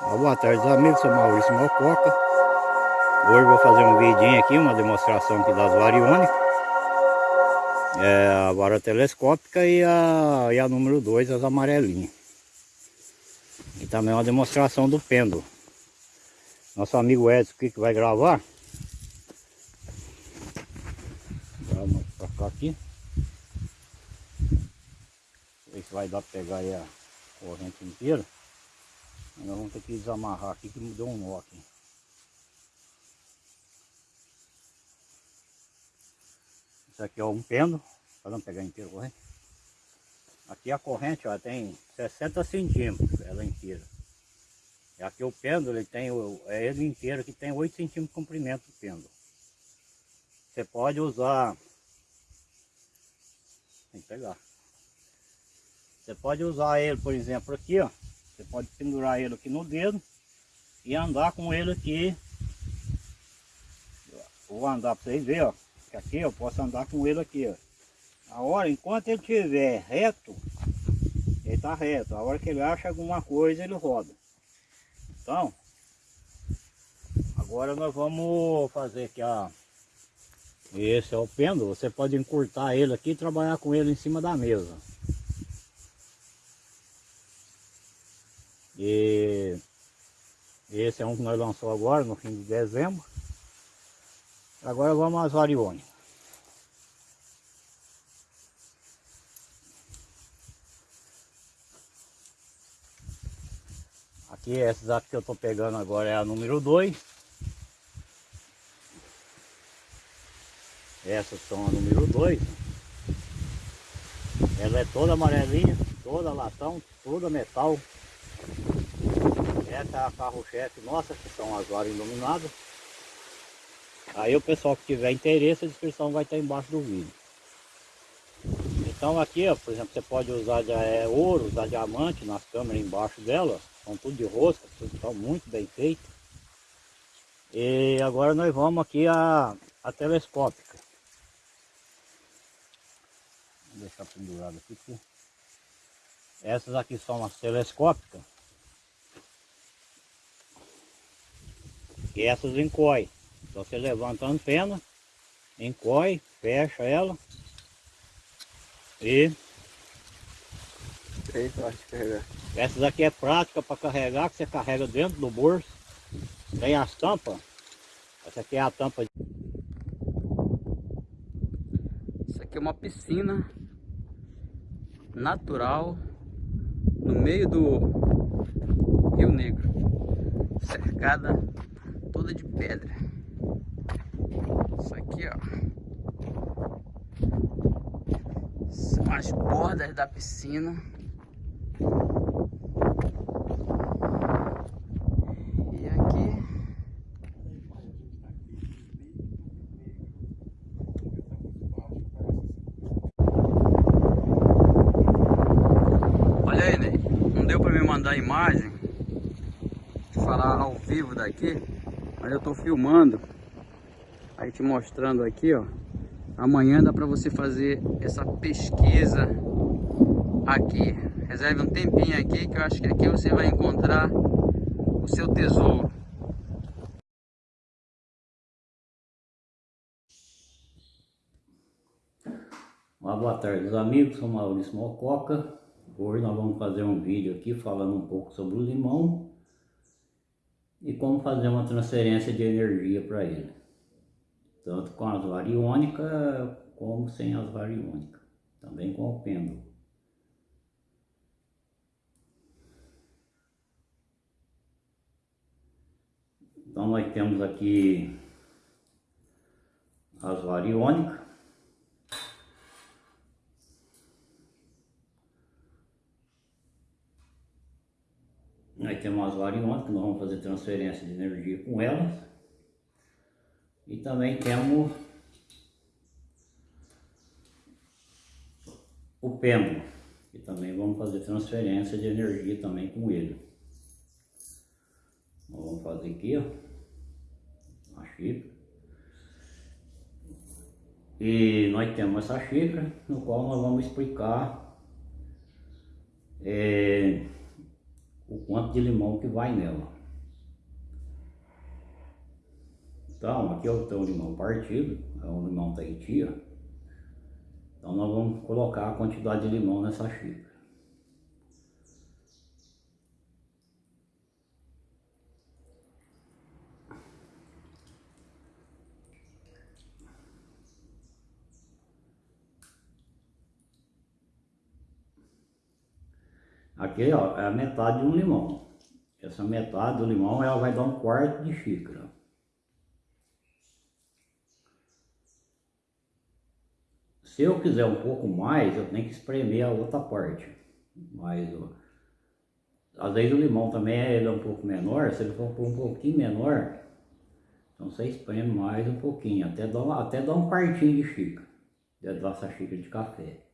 Boa tarde amigos, sou Maurício Mococa. Hoje vou fazer um vidinho aqui, uma demonstração aqui das variônicas. É, A vara telescópica e a, e a número 2, as amarelinhas. E também uma demonstração do pêndulo. Nosso amigo Edson aqui que vai gravar. Vamos pra cá aqui. Ver se vai dar pra pegar aí a corrente inteira nós vamos ter que desamarrar aqui que deu um nó aqui. Isso aqui é um pêndulo, para não pegar inteiro corrente. Aqui a corrente ó, tem 60 centímetros, ela inteira. E aqui o pêndulo, ele tem, é ele inteiro que tem 8 centímetros de comprimento o pêndulo. Você pode usar, tem que pegar. Você pode usar ele, por exemplo, aqui, ó. Você pode pendurar ele aqui no dedo e andar com ele aqui. Vou andar para vocês verem, ó. Aqui eu posso andar com ele aqui, ó. A hora, enquanto ele estiver reto, ele está reto. A hora que ele acha alguma coisa, ele roda. Então, agora nós vamos fazer aqui a... Esse é o pêndulo, você pode encurtar ele aqui e trabalhar com ele em cima da mesa. E esse é um que nós lançamos agora, no fim de dezembro. Agora vamos às variônicas. Aqui, essas aqui que eu estou pegando agora é a número 2. Essas são a número 2. Ela é toda amarelinha, toda latão, toda metal. Essa é a carro-chefe nossa, que são as varas iluminadas. Aí o pessoal que tiver interesse, a descrição vai estar embaixo do vídeo. Então aqui, ó, por exemplo, você pode usar de, é, ouro, usar diamante nas câmeras embaixo dela. São tudo de rosca, tudo estão muito bem feito. E agora nós vamos aqui a, a telescópica. Vou deixar pendurado aqui. Essas aqui são as telescópicas. E essas encoy. Então você levanta a antena, encoy, fecha ela e essas aqui é prática para carregar, que você carrega dentro do bolso. Tem as tampas. Essa aqui é a tampa. Isso aqui é uma piscina natural no meio do Rio Negro, cercada toda de pedra. Isso aqui, ó, são as bordas da piscina. E aqui Olha aí, Ney. Não deu para me mandar a imagem. Falar ao vivo daqui. Eu estou filmando, aí te mostrando aqui, ó. Amanhã dá para você fazer essa pesquisa aqui. Reserve um tempinho aqui, que eu acho que aqui você vai encontrar o seu tesouro. Uma boa tarde, meus amigos. Sou Maurício Mococa. Hoje nós vamos fazer um vídeo aqui falando um pouco sobre o limão e como fazer uma transferência de energia para ele. Tanto com as variônicas como sem as variônicas. Também com o pêndulo. Então nós temos aqui as variônicas. Nós temos umas variônicas, nós vamos fazer transferência de energia com elas. E também temos o pêndulo, que também vamos fazer transferência de energia também com ele. Nós vamos fazer aqui, ó, a xícara. E nós temos essa xícara, no qual nós vamos explicar é, o quanto de limão que vai nela. Então, aqui eu tenho o limão partido, é um limão Tahiti, Então nós vamos colocar a quantidade de limão nessa xícara. Aqui ó, é a metade de um limão. Essa metade do limão ela vai dar um quarto de xícara. Se eu quiser um pouco mais, eu tenho que espremer a outra parte. Mas ó, às vezes o limão também é, ele é um pouco menor, se ele for um pouquinho menor, então você espreme mais um pouquinho, até dar, até dar um quartinho de xícara, dessa xícara de café.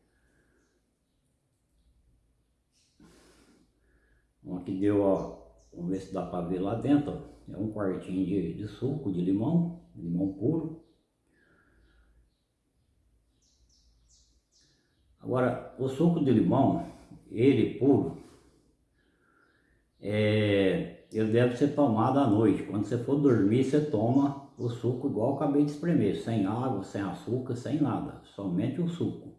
Então aqui deu, ó, vamos ver se dá para ver lá dentro, ó, é um quartinho de, de suco de limão, limão puro. Agora, o suco de limão, ele puro, é, ele deve ser tomado à noite. Quando você for dormir, você toma o suco igual eu acabei de espremer, sem água, sem açúcar, sem nada, somente o suco.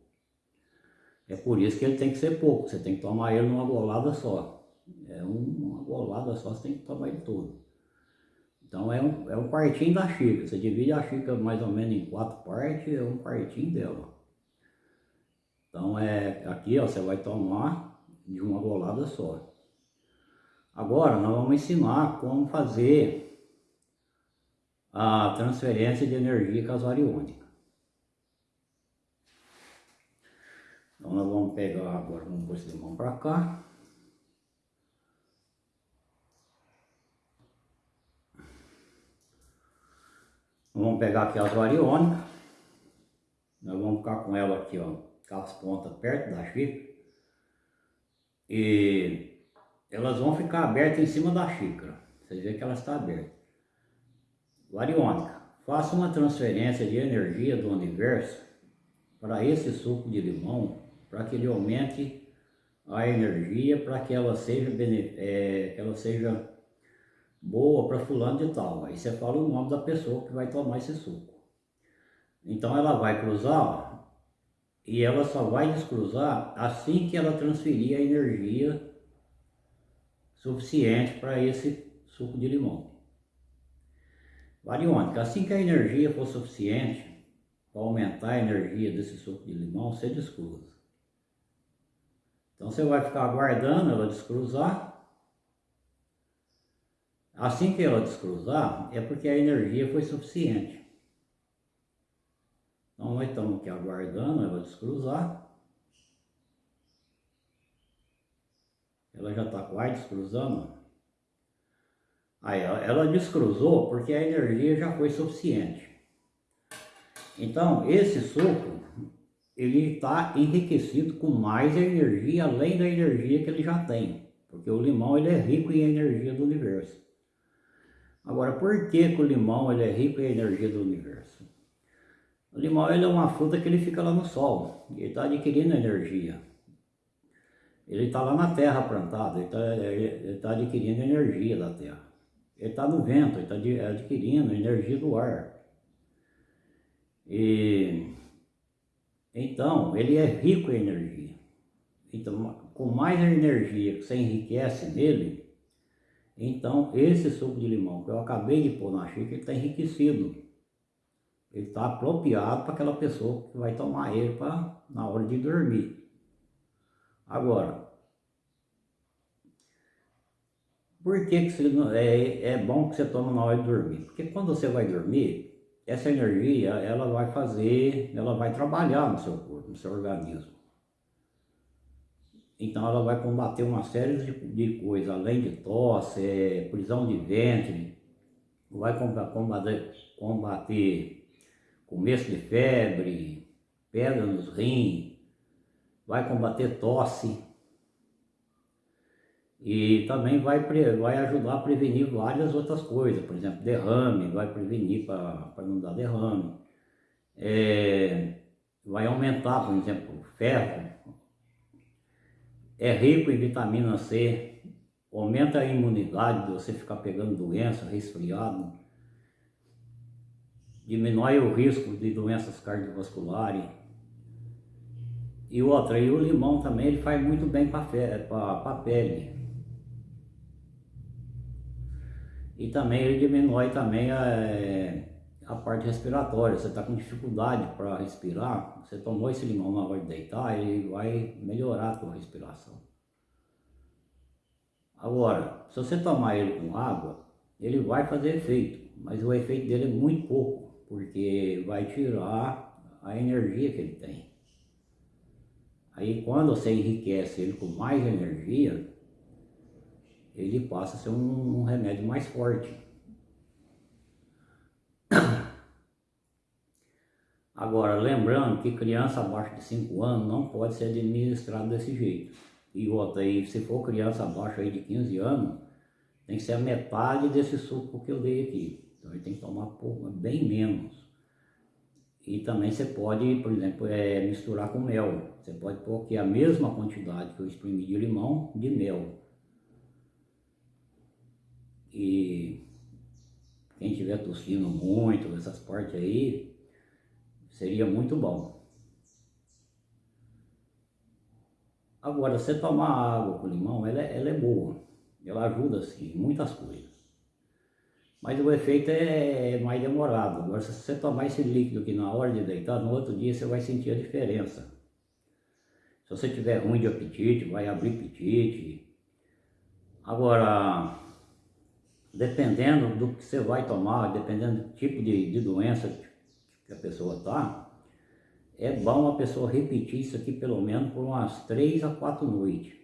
É por isso que ele tem que ser pouco, você tem que tomar ele numa golada só. É uma golada só, você tem que tomar ele todo. Então é um, é um quartinho da xícara, você divide a xícara mais ou menos em quatro partes, é um quartinho dela. Então é aqui ó, você vai tomar de uma golada só. Agora nós vamos ensinar como fazer a transferência de energia casariônica. Então nós vamos pegar agora, vamos pôr esse limão para cá. Vamos pegar aqui as variônicas. Nós vamos ficar com ela aqui, ó com as pontas perto da xícara. E elas vão ficar abertas em cima da xícara. Vocês veem que ela está aberta. Variônica. Faça uma transferência de energia do universo para esse suco de limão, para que ele aumente a energia, para que ela seja, é, que ela seja boa para fulano de tal. Aí você fala o nome da pessoa que vai tomar esse suco. Então ela vai cruzar e ela só vai descruzar assim que ela transferir a energia suficiente para esse suco de limão. Variônica, assim que a energia for suficiente para aumentar a energia desse suco de limão, você descruza. Então você vai ficar aguardando ela descruzar. Assim que ela descruzar, é porque a energia foi suficiente. Então nós estamos aqui aguardando ela descruzar. Ela já está quase descruzando. Aí ela descruzou porque a energia já foi suficiente. Então esse suco ele está enriquecido com mais energia além da energia que ele já tem. Porque o limão ele é rico em energia do universo. Agora, por que, que o limão ele é rico em energia do universo? O limão ele é uma fruta que ele fica lá no sol, ele está adquirindo energia. Ele está lá na terra plantado, ele está tá adquirindo energia da terra. Ele está no vento, ele está adquirindo energia do ar. E, então, ele é rico em energia. Então, com mais energia que você enriquece nele, então esse suco de limão que eu acabei de pôr na xícara, ele está enriquecido. Ele está apropriado para aquela pessoa que vai tomar ele pra, na hora de dormir. Agora, por que, que você, é, é bom que você toma na hora de dormir? Porque quando você vai dormir, essa energia ela vai fazer, ela vai trabalhar no seu corpo, no seu organismo. Então ela vai combater uma série de, de coisas, além de tosse, é, prisão de ventre, vai combater, combater começo de febre, pedra nos rins, vai combater tosse. E também vai, vai ajudar a prevenir várias outras coisas, por exemplo, derrame, vai prevenir para não dar derrame, é, vai aumentar, por exemplo, ferro, é rico em vitamina C, aumenta a imunidade de você ficar pegando doença, resfriado, diminui o risco de doenças cardiovasculares. E outra, e o limão também ele faz muito bem para a pele. E também ele diminui também a, a parte respiratória. Você está com dificuldade para respirar, você tomou esse limão na hora de deitar, ele vai melhorar a respiração. Agora, se você tomar ele com água, ele vai fazer efeito, mas o efeito dele é muito pouco, porque vai tirar a energia que ele tem. Aí quando você enriquece ele com mais energia, ele passa a ser um, um remédio mais forte. Agora, lembrando que criança abaixo de 5 anos não pode ser administrado desse jeito. E outra aí, se for criança abaixo aí de 15 anos, tem que ser a metade desse suco que eu dei aqui. Então ele tem que tomar pouco, bem menos. E também você pode, por exemplo, é, misturar com mel. Você pode pôr aqui a mesma quantidade que eu exprimi de limão, de mel. E quem tiver tossindo muito, essas partes aí, seria muito bom. Agora, você tomar água com limão, ela, é, ela é boa. Ela ajuda, assim, em muitas coisas. Mas o efeito é mais demorado. Agora, se você tomar esse líquido aqui na hora de deitar, no outro dia você vai sentir a diferença. Se você tiver ruim de apetite, vai abrir apetite. Agora, dependendo do que você vai tomar, dependendo do tipo de, de doença que a pessoa está, é bom a pessoa repetir isso aqui pelo menos por umas três a quatro noites.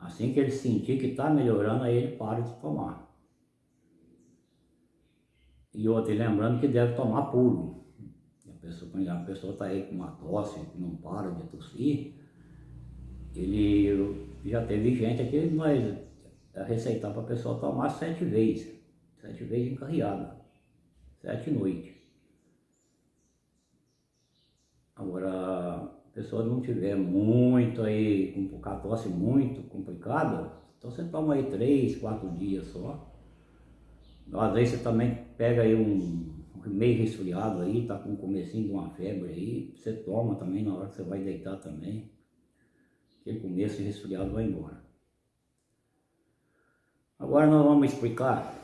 Assim que ele sentir que está melhorando, aí ele para de tomar. E outro, lembrando que deve tomar puro. A pessoa, quando a pessoa está aí com uma tosse, que não para de tossir, ele já teve gente aqui, nós receitar para a pessoa tomar sete vezes. Sete vezes encarreada. Sete noites. Agora, a pessoa não tiver muito aí, com a tosse muito complicada, então você toma aí três, quatro dias só. Às vezes você também pega aí um, meio resfriado aí, tá com o comecinho de uma febre aí, você toma também na hora que você vai deitar também. Aquele começo de resfriado vai embora. Agora nós vamos explicar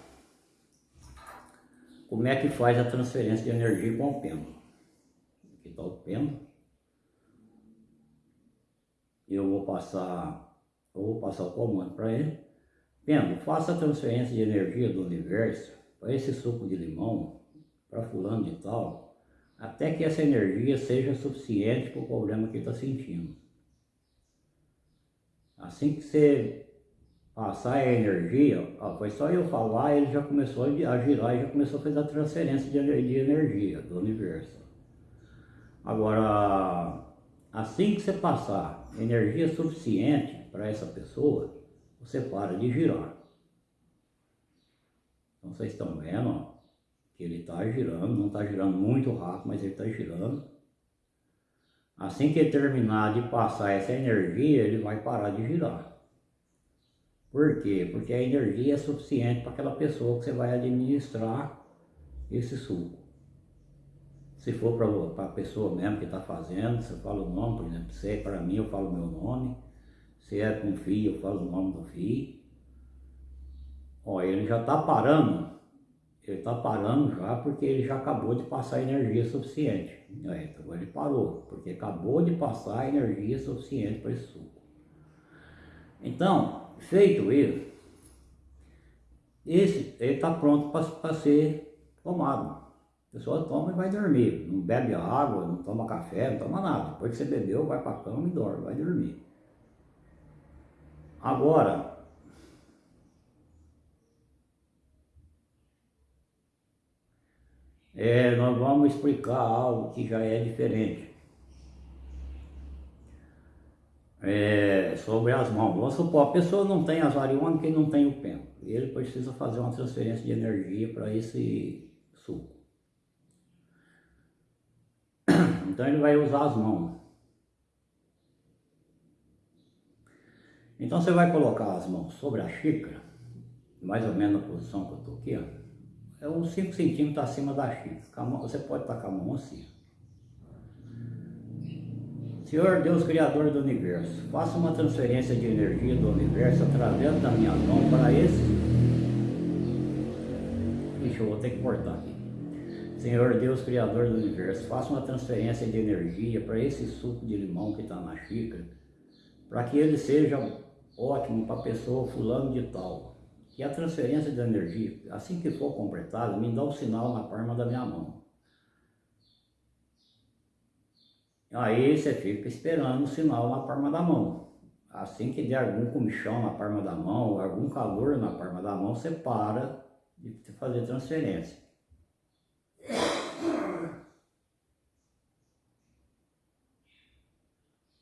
como é que faz a transferência de energia com o pêndulo que está o pêndulo. Eu vou passar, eu vou passar o comando para ele. Pêndulo, faça a transferência de energia do universo para esse suco de limão, para fulano de tal, até que essa energia seja suficiente para o problema que está sentindo. Assim que você passar a energia, foi só eu falar, ele já começou a girar e já começou a fazer a transferência de energia do universo. Agora, assim que você passar energia suficiente para essa pessoa, você para de girar. Então vocês estão vendo ó, que ele está girando, não está girando muito rápido, mas ele está girando. Assim que terminar de passar essa energia, ele vai parar de girar. Por quê? Porque a energia é suficiente para aquela pessoa que você vai administrar esse suco. Se for para a pessoa mesmo que está fazendo, você fala o nome, por exemplo, se é para mim, eu falo o meu nome. Se é com filho, eu falo o nome do filho. Ó, ele já está parando, ele está parando já porque ele já acabou de passar energia suficiente. É, então ele parou, porque acabou de passar energia suficiente para esse suco. Então, feito isso, esse ele está pronto para ser tomado. A pessoa toma e vai dormir. Não bebe água, não toma café, não toma nada. Depois que você bebeu, vai para a cama e dorme, vai dormir. Agora, é, nós vamos explicar algo que já é diferente. É, sobre as mãos. Vamos supor, a pessoa não tem as variônicas e não tem o pêndulo. Ele precisa fazer uma transferência de energia para esse suco. Então ele vai usar as mãos. Então você vai colocar as mãos sobre a xícara, mais ou menos na posição que eu estou aqui, ó. É uns 5 centímetros acima da xícara. Você pode com a mão assim. Senhor Deus Criador do Universo, faça uma transferência de energia do Universo através da minha mão para esse... Ixi, eu vou ter que cortar aqui. Senhor Deus Criador do Universo, faça uma transferência de energia para esse suco de limão que está na xícara, para que ele seja ótimo para a pessoa fulano de tal. Que a transferência de energia, assim que for completada, me dá um sinal na palma da minha mão. Aí você fica esperando o sinal na palma da mão. Assim que der algum comichão na palma da mão, algum calor na palma da mão, você para de fazer transferência.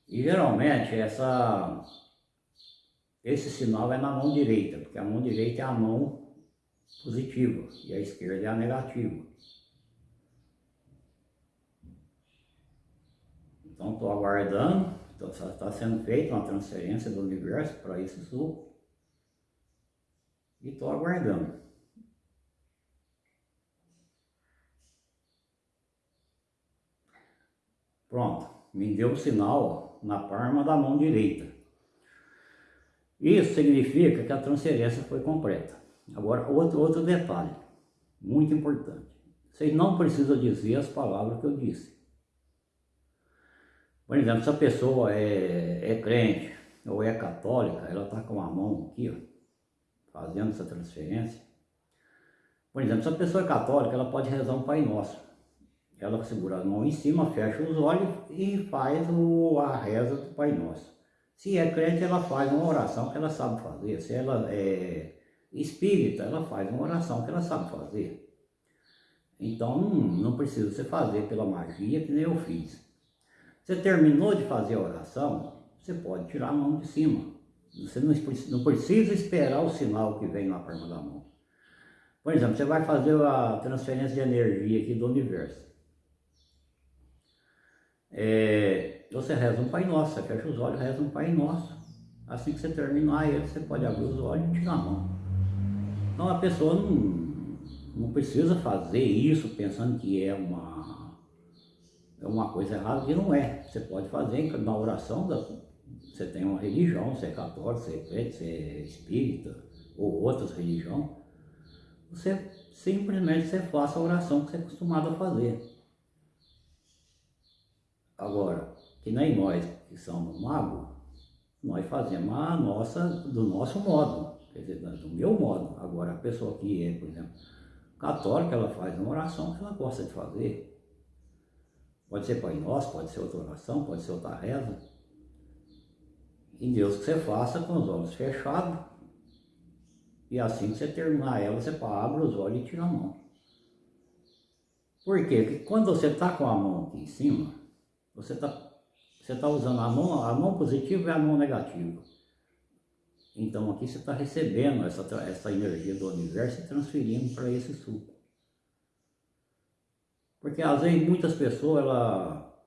E geralmente essa, esse sinal é na mão direita, porque a mão direita é a mão positiva e a esquerda é a negativa. Então estou aguardando, está sendo feita uma transferência do universo para esse suco e estou aguardando. Pronto, me deu o sinal na palma da mão direita. Isso significa que a transferência foi completa. Agora, outro, outro detalhe, muito importante. Vocês não precisam dizer as palavras que eu disse. Por exemplo, se a pessoa é, é crente ou é católica, ela está com a mão aqui, ó, fazendo essa transferência. Por exemplo, se a pessoa é católica, ela pode rezar um Pai Nosso. Ela segura a mão em cima, fecha os olhos e faz o, a reza do Pai Nosso. Se é crente, ela faz uma oração que ela sabe fazer. Se ela é espírita, ela faz uma oração que ela sabe fazer. Então, não, não precisa você fazer pela magia que nem eu fiz. Você terminou de fazer a oração, você pode tirar a mão de cima. Você não, precisa esperar o sinal que vem na palma da mão. Por exemplo, você vai fazer a transferência de energia aqui do universo. É, você reza um Pai Nosso, você fecha os olhos, reza um Pai Nosso. Assim que você terminar ele, você pode abrir os olhos e tirar a mão. Então a pessoa não, não precisa fazer isso pensando que é uma uma coisa errada que não é. Você pode fazer na oração, da, você tem uma religião, você é católico, você é crente, você é espírita, ou outras religiões, você simplesmente você faça a oração que você é acostumado a fazer. Agora, que nem nós que somos magos, nós fazemos a nossa, do nosso modo, quer dizer, do meu modo. Agora, a pessoa que é, por exemplo, católica, ela faz uma oração que ela gosta de fazer. Pode ser Pai Nosso, pode ser outra oração, pode ser outra reza. E Deus que você faça com os olhos fechados. E assim que você terminar ela, você abre os olhos e tira a mão. Por quê? Porque quando você está com a mão aqui em cima, você está você tá usando a mão, a mão positiva e a mão negativa. Então aqui você está recebendo essa, essa energia do universo e transferindo para esse suco. Porque às vezes muitas pessoas, ela,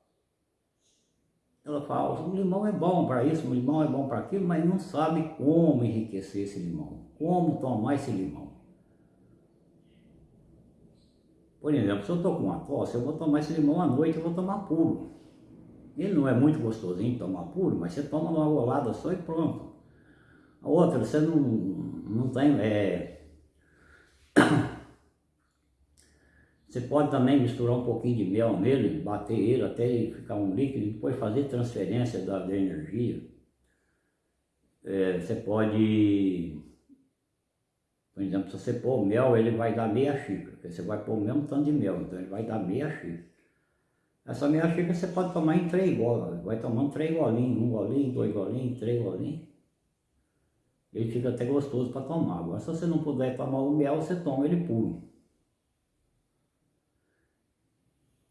ela fala, o limão é bom para isso, o limão é bom para aquilo, mas não sabe como enriquecer esse limão, como tomar esse limão. Por exemplo, se eu estou com uma tosse, eu vou tomar esse limão à noite, eu vou tomar puro. Ele não é muito gostosinho tomar puro, mas você toma uma golada só e pronto. A outra, você não, não tem... É, Você pode também misturar um pouquinho de mel nele, bater ele até ele ficar um líquido e depois fazer transferência da, da energia. É, você pode, por exemplo, se você pôr mel, ele vai dar meia xícara, porque você vai pôr o mesmo tanto de mel, então ele vai dar meia xícara. Essa meia xícara você pode tomar em três golas, vai tomando três golinhos, um golinho, dois golinhos, três golinhos. Ele fica até gostoso para tomar. Agora se você não puder tomar o mel, você toma ele puro.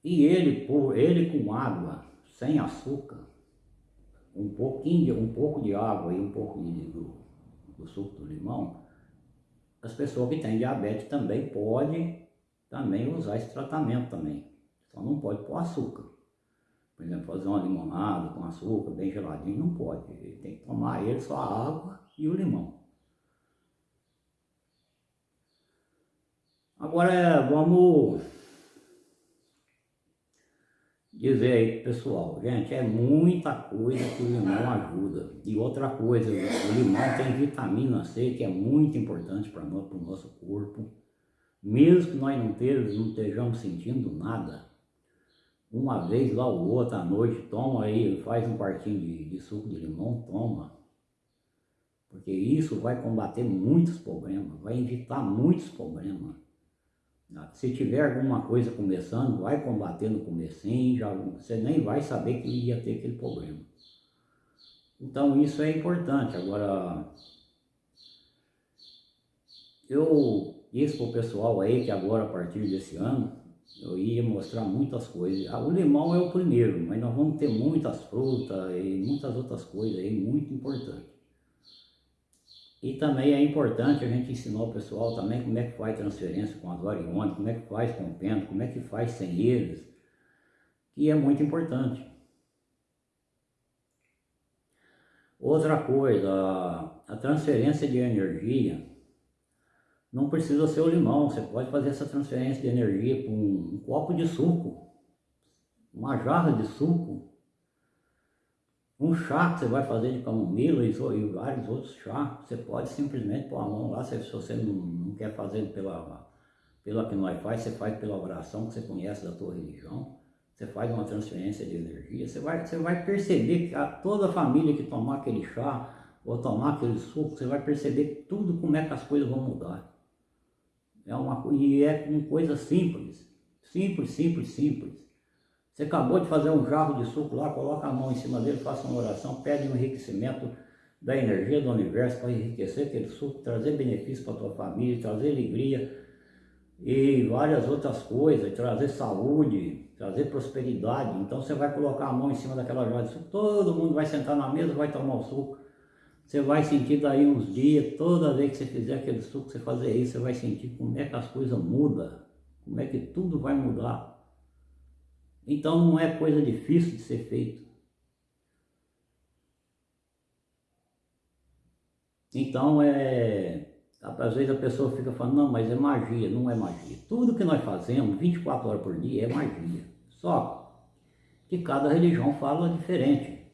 E ele, por, ele com água, sem açúcar, um pouquinho de, um pouco de água e um pouco do, do suco do limão, as pessoas que têm diabetes também podem também usar esse tratamento também. Só não pode pôr açúcar. por exemplo, fazer uma limonada com açúcar bem geladinho, não pode. Ele tem que tomar ele só a água e o limão. Agora vamos dizer aí pessoal, gente, é muita coisa que o limão ajuda. E outra coisa, o limão tem vitamina C que é muito importante para nós, para o nosso corpo. Mesmo que nós não, tejamos, não estejamos sentindo nada, uma vez lá ou outra à noite, toma aí, faz um quartinho de, de suco de limão, toma. Porque isso vai combater muitos problemas, vai evitar muitos problemas. Se tiver alguma coisa começando, vai combater no comecinho, você nem vai saber que ia ter aquele problema. Então isso é importante. Agora, eu disse para o pessoal aí que agora a partir desse ano, eu ia mostrar muitas coisas. Ah, o limão é o primeiro, mas nós vamos ter muitas frutas e muitas outras coisas aí muito importantes. E também é importante a gente ensinar o pessoal também como é que faz transferência com as variônicas, como é que faz com o pento, como é que faz sem eles, que é muito importante. Outra coisa, a transferência de energia não precisa ser o limão, você pode fazer essa transferência de energia com um copo de suco, uma jarra de suco, um chá que você vai fazer de camomila e, vários outros chás, você pode simplesmente pôr a mão lá, se, se você não, não, quer fazer pela, pela que nós faz, você faz pela oração que você conhece da tua religião, você faz uma transferência de energia, você vai, você vai perceber que a, toda a família que tomar aquele chá ou tomar aquele suco, você vai perceber tudo como é que as coisas vão mudar. É uma, e é uma coisa simples, simples, simples, simples. Você acabou de fazer um jarro de suco lá, coloca a mão em cima dele, faça uma oração, pede um enriquecimento da energia do universo para enriquecer aquele suco, trazer benefício para a tua família, trazer alegria e várias outras coisas, trazer saúde, trazer prosperidade. Então você vai colocar a mão em cima daquela jarra de suco, todo mundo vai sentar na mesa, vai tomar o suco. Você vai sentir daí uns dias, toda vez que você fizer aquele suco, você fazer isso, você vai sentir como é que as coisas mudam, como é que tudo vai mudar. Então não é coisa difícil de ser feito. Então é. Às vezes a pessoa fica falando, não, mas é magia, não é magia. Tudo que nós fazemos 24 horas por dia é magia. Só que cada religião fala diferente.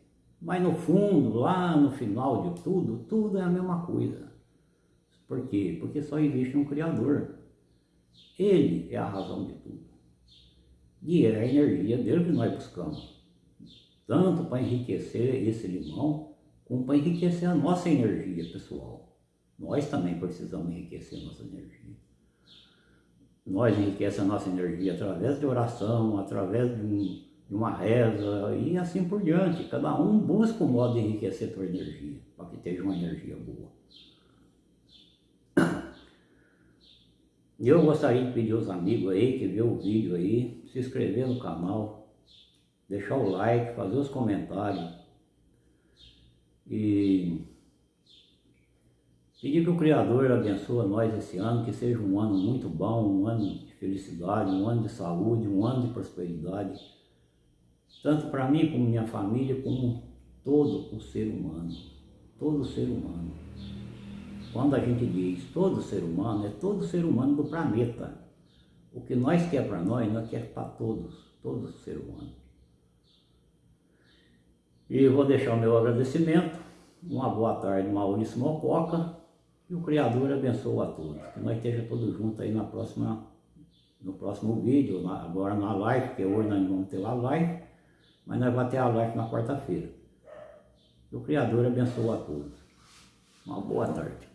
Mas no fundo, lá no final de tudo, tudo é a mesma coisa. Por quê? Porque só existe um Criador. Ele é a razão de tudo. E é a energia dele que nós buscamos. Tanto para enriquecer esse limão, como para enriquecer a nossa energia pessoal. Nós também precisamos enriquecer a nossa energia. Nós enriquecemos a nossa energia através de oração, através de, um, de uma reza e assim por diante. Cada um busca um modo de enriquecer a sua energia, para que tenha uma energia boa. E eu gostaria de pedir aos amigos aí que vê o vídeo aí, se inscrever no canal, deixar o like, fazer os comentários e pedir que o Criador abençoe nós esse ano, que seja um ano muito bom, um ano de felicidade, um ano de saúde, um ano de prosperidade, tanto para mim como minha família, como todo o ser humano, todo ser humano. Quando a gente diz todo ser humano, é todo ser humano do planeta. O que nós quer para nós, nós quer para todos, todo ser humano. E vou deixar o meu agradecimento. Uma boa tarde, Maurício Mococa. E o Criador abençoe a todos. Que nós estejamos todos juntos aí na próxima, no próximo vídeo, agora na live, porque hoje nós não vamos ter a live, mas nós vamos ter a live na quarta-feira. Que o Criador abençoe a todos. Uma boa tarde.